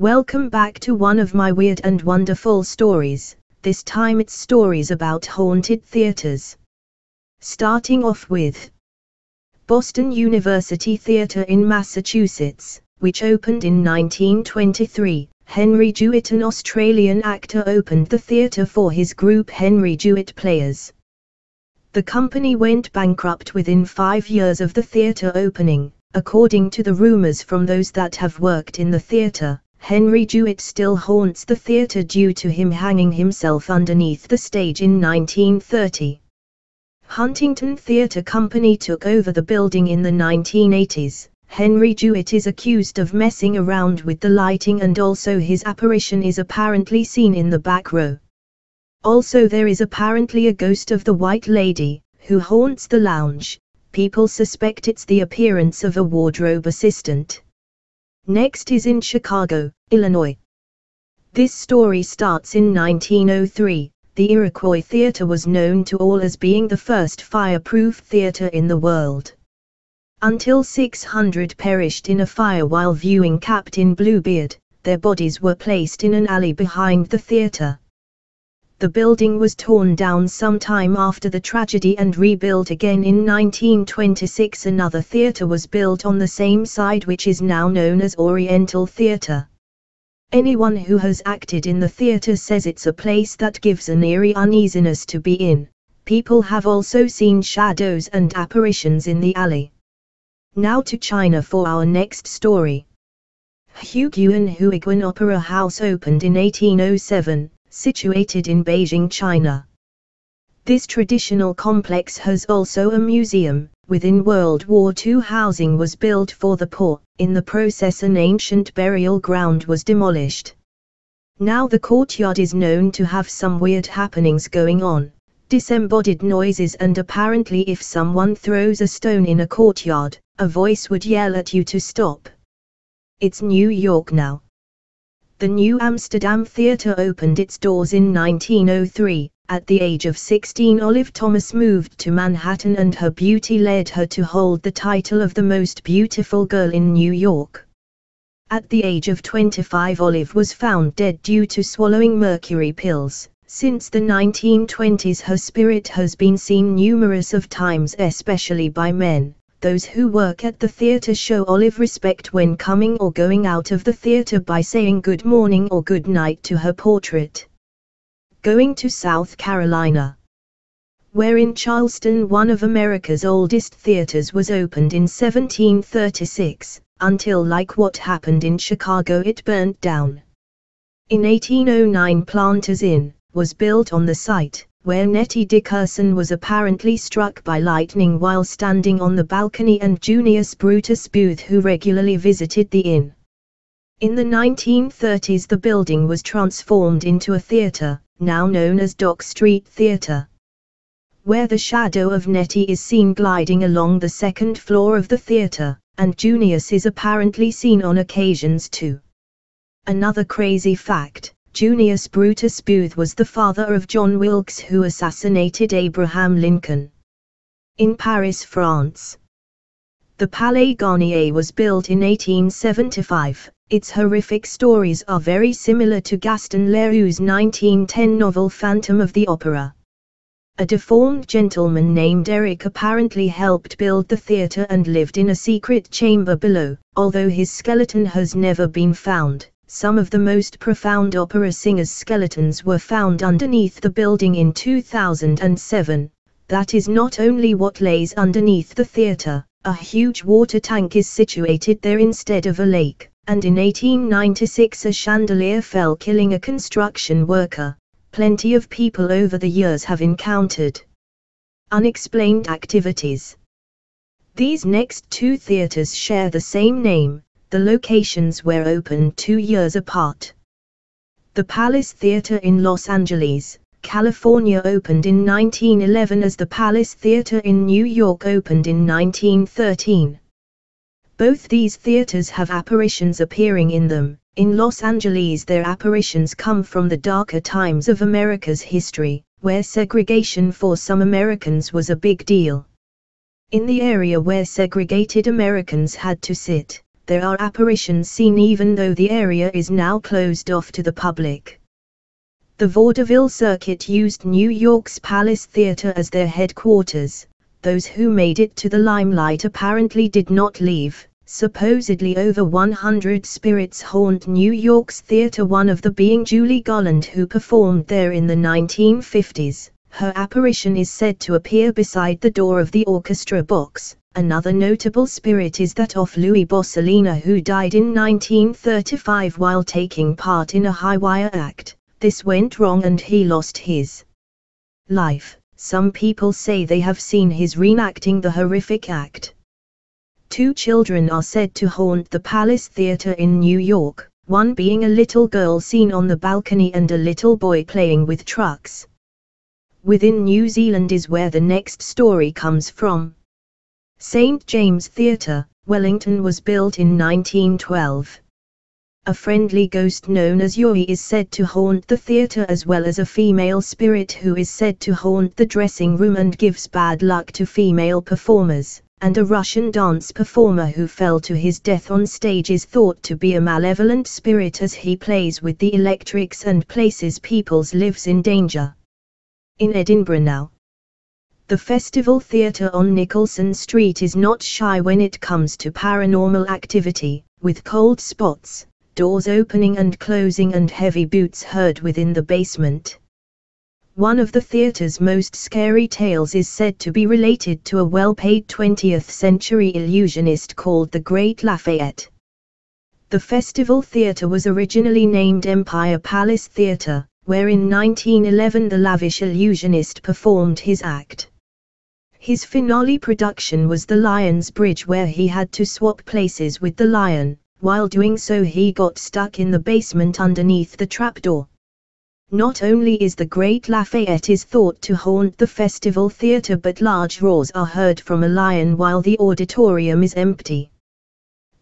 Welcome back to one of my weird and wonderful stories, this time it's stories about haunted theaters. Starting off with Boston University Theater in Massachusetts, which opened in 1923. Henry Jewett, an Australian actor, opened the theatre for his group Henry Jewett Players. The company went bankrupt within five years of the theatre opening, according to the rumours from those that have worked in the theatre. Henry Jewett still haunts the theatre due to him hanging himself underneath the stage in 1930. Huntington Theatre Company took over the building in the 1980s. Henry Jewett is accused of messing around with the lighting and also his apparition is apparently seen in the back row. Also there is apparently a ghost of the White Lady, who haunts the lounge. People suspect it's the appearance of a wardrobe assistant. Next is in Chicago, Illinois. This story starts in 1903. The Iroquois Theatre was known to all as being the first fireproof theatre in the world. Until 600 perished in a fire while viewing Captain Bluebeard, their bodies were placed in an alley behind the theatre. The building was torn down sometime after the tragedy and rebuilt again in 1926. Another theatre was built on the same side which is now known as Oriental Theatre. Anyone who has acted in the theatre says it's a place that gives an eerie uneasiness to be in. People have also seen shadows and apparitions in the alley. Now to China for our next story. Huguang Huiguan Opera House opened in 1807, situated in Beijing, China. This traditional complex has also a museum. Within World War II housing was built for the poor, in the process an ancient burial ground was demolished. Now the courtyard is known to have some weird happenings going on, disembodied noises and apparently if someone throws a stone in a courtyard, a voice would yell at you to stop. It's New York now. The New Amsterdam Theatre opened its doors in 1903. At the age of 16 Olive Thomas moved to Manhattan and her beauty led her to hold the title of the most beautiful girl in New York. At the age of 25 Olive was found dead due to swallowing mercury pills. Since the 1920s her spirit has been seen numerous of times especially by men those who work at the theatre show Olive respect when coming or going out of the theatre by saying good morning or good night to her portrait. Going to South Carolina. Where in Charleston one of America's oldest theaters was opened in 1736, until like what happened in Chicago it burnt down. In 1809 Planters Inn, was built on the site, where Nettie Dickerson was apparently struck by lightning while standing on the balcony and Junius Brutus Booth who regularly visited the inn. In the 1930s the building was transformed into a theatre, now known as Dock Street Theatre. Where the shadow of Nettie is seen gliding along the second floor of the theatre, and Junius is apparently seen on occasions too. Another crazy fact, Junius Brutus Booth was the father of John Wilkes who assassinated Abraham Lincoln. In Paris, France. The Palais Garnier was built in 1875. Its horrific stories are very similar to Gaston Leroux's 1910 novel Phantom of the Opera. A deformed gentleman named Eric apparently helped build the theatre and lived in a secret chamber below, although his skeleton has never been found. Some of the most profound opera singers' skeletons were found underneath the building in 2007. That is not only what lays underneath the theatre, a huge water tank is situated there instead of a lake, and in 1896 a chandelier fell killing a construction worker. Plenty of people over the years have encountered unexplained activities. These next two theatres share the same name, the locations were opened two years apart. The Palace Theatre in Los Angeles, California opened in 1911 as the Palace Theatre in New York opened in 1913. Both these theaters have apparitions appearing in them. In Los Angeles their apparitions come from the darker times of America's history, where segregation for some Americans was a big deal. In the area where segregated Americans had to sit, there are apparitions seen even though the area is now closed off to the public. The vaudeville circuit used New York's Palace Theatre as their headquarters. Those who made it to the limelight apparently did not leave. Supposedly over 100 spirits haunt New York's theatre one of the being Judy Garland who performed there in the 1950s. Her apparition is said to appear beside the door of the orchestra box. Another notable spirit is that of Louis Borsalino who died in 1935 while taking part in a high wire act. This went wrong and he lost his life. Some people say they have seen his reenacting the horrific act. Two children are said to haunt the Palace Theatre in New York, one being a little girl seen on the balcony and a little boy playing with trucks. Within New Zealand is where the next story comes from. St. James Theatre, Wellington was built in 1912. A friendly ghost known as Yuri is said to haunt the theatre as well as a female spirit who is said to haunt the dressing room and gives bad luck to female performers and a Russian dance performer who fell to his death on stage is thought to be a malevolent spirit as he plays with the electrics and places people's lives in danger. In Edinburgh now. The Festival Theatre on Nicholson Street is not shy when it comes to paranormal activity, with cold spots, doors opening and closing and heavy boots heard within the basement. One of the theatre's most scary tales is said to be related to a well-paid 20th century illusionist called the Great Lafayette. The festival theatre was originally named Empire Palace Theatre, where in 1911 the lavish illusionist performed his act. His finale production was The Lion's Bride where he had to swap places with the lion, while doing so he got stuck in the basement underneath the trapdoor. Not only is the Great Lafayette is thought to haunt the festival theatre but large roars are heard from a lion while the auditorium is empty.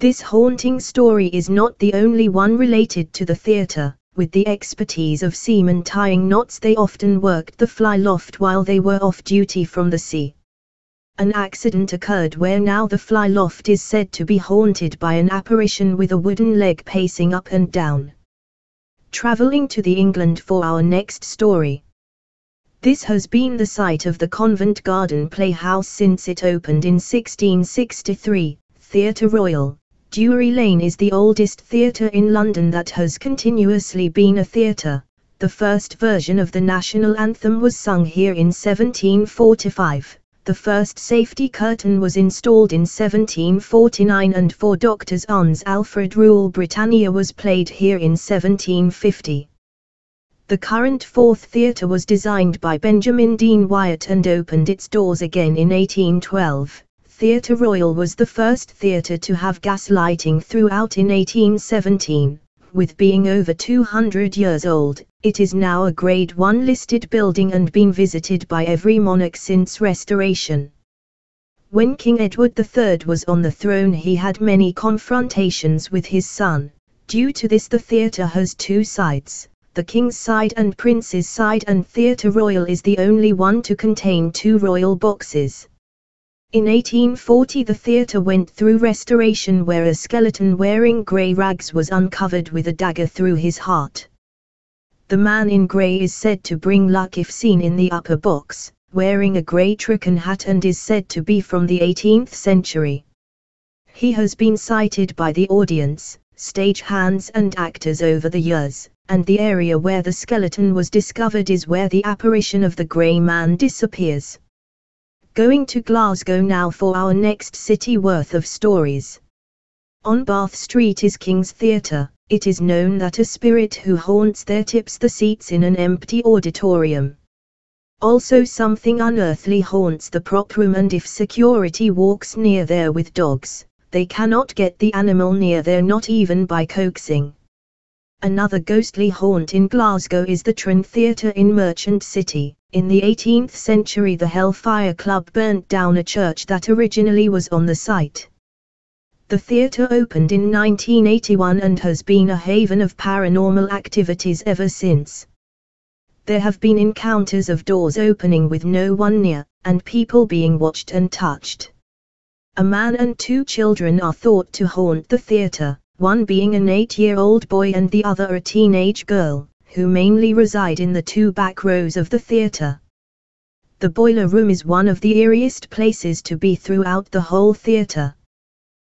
This haunting story is not the only one related to the theatre, with the expertise of seamen tying knots they often worked the fly loft while they were off duty from the sea. An accident occurred where now the fly loft is said to be haunted by an apparition with a wooden leg pacing up and down traveling to the England for our next story. This has been the site of the Covent Garden Playhouse since it opened in 1663. Theatre Royal, Drury Lane is the oldest theatre in London that has continuously been a theatre. The first version of the national anthem was sung here in 1745. The first safety curtain was installed in 1749 and for Doctor Arne's Alfred Rule Britannia was played here in 1750. The current fourth theatre was designed by Benjamin Dean Wyatt and opened its doors again in 1812. Theatre Royal was the first theatre to have gas lighting throughout in 1817. With being over 200 years old, it is now a Grade 1 listed building and been visited by every monarch since restoration. When King Edward III was on the throne he had many confrontations with his son. Due to this the theatre has two sides, the King's side and Prince's side and Theatre Royal is the only one to contain two royal boxes. In 1840 the theatre went through restoration where a skeleton wearing grey rags was uncovered with a dagger through his heart. The man in grey is said to bring luck if seen in the upper box, wearing a grey tricorn hat and is said to be from the 18th century. He has been cited by the audience, stage hands and actors over the years, and the area where the skeleton was discovered is where the apparition of the grey man disappears. Going to Glasgow now for our next city worth of stories. On Bath Street is King's Theatre, it is known that a spirit who haunts there tips the seats in an empty auditorium. Also something unearthly haunts the prop room and if security walks near there with dogs, they cannot get the animal near there not even by coaxing. Another ghostly haunt in Glasgow is the Tron Theatre in Merchant City. In the 18th century the Hellfire Club burnt down a church that originally was on the site. The theatre opened in 1981 and has been a haven of paranormal activities ever since. There have been encounters of doors opening with no one near, and people being watched and touched. A man and two children are thought to haunt the theater, one being an eight-year-old boy and the other a teenage girl, who mainly reside in the two back rows of the theater. The boiler room is one of the eeriest places to be throughout the whole theater.